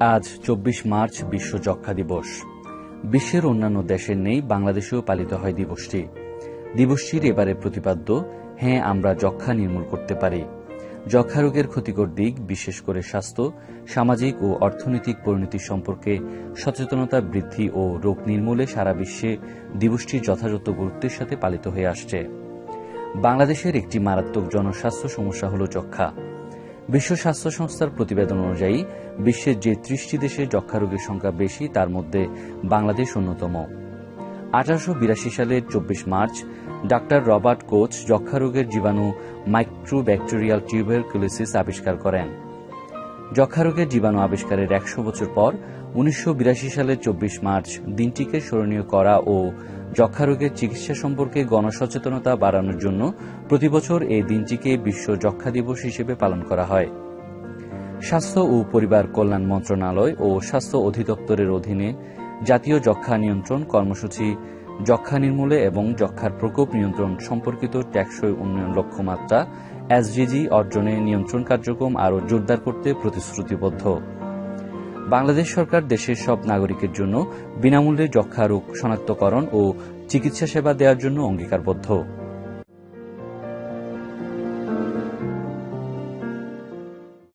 আজ চব্বিশ মার্চ বিশ্ব যক্ষা দিবস। বিশ্বের অন্যান্য দেশের নেই বাংলাদেশেও পালিত হয় দিবসটি। দিবসটির এবারে প্রতিপাদ্য হ্যাঁ আমরা যক্ষা নির্মূল করতে পারি। যক্ষা রোগের ক্ষতিকর দিক, বিশেষ করে স্বাস্থ্য, সামাজিক ও অর্থনৈতিক পরিণতি সম্পর্কে সচেতনতা বৃদ্ধি ও রোগ নির্মূলে সারা বিশ্বে দিবসটি যথাযথ গুরুত্বের সাথে পালিত হয়ে আসছে। বাংলাদেশের একটি মারাত্মক জনস্বাস্থ্য সমস্যা হল যক্ষা বিশ্ব স্বাস্থ্য সংস্থার প্রতিবেদন অনুযায়ী, বিশ্বের যে ত্রিশটি দেশে যক্ষা রোগীর সংখ্যা বেশি, তার মধ্যে বাংলাদেশ অন্যতম। আঠারোশো বিরাশি সালের চব্বিশ মার্চ, ডাক্তার রবার্ট কোচ যক্ষা রোগের জীবাণু মাইক্রোব্যাকটেরিয়াল টিউবারকুলোসিস আবিষ্কার করেন। যক্ষা রোগের জীবাণু আবিষ্কারের একশো বছর পর উনিশশো বিরাশি সালের চব্বিশ মার্চ দিনটিকে স্মরণীয় করা ও যক্ষা রোগের চিকিৎসা সম্পর্কে গণসচেতনতা বাড়ানোর জন্য প্রতিবছর এই দিনটিকে বিশ্ব যক্ষা দিবস হিসেবে পালন করা হয়। স্বাস্থ্য ও পরিবার কল্যাণ মন্ত্রণালয় ও স্বাস্থ্য অধিদপ্তরের অধীনে জাতীয় যক্ষা নিয়ন্ত্রণ কর্মসূচি যক্ষা নির্মূলে এবং যক্ষার প্রকোপ নিয়ন্ত্রণ সম্পর্কিত ট্যাক্সই উন্নয়ন লক্ষ্যমাত্রা, এসডিজি অর্জনে নিয়ন্ত্রণ কার্যক্রম আরও জোরদার করতে প্রতিশ্রুতিবদ্ধ। বাংলাদেশ সরকার দেশের সব নাগরিকের জন্য বিনামূল্যে যক্ষা রোগ শনাক্তকরণ ও চিকিৎসা সেবা দেওয়ার জন্য অঙ্গীকারবদ্ধ।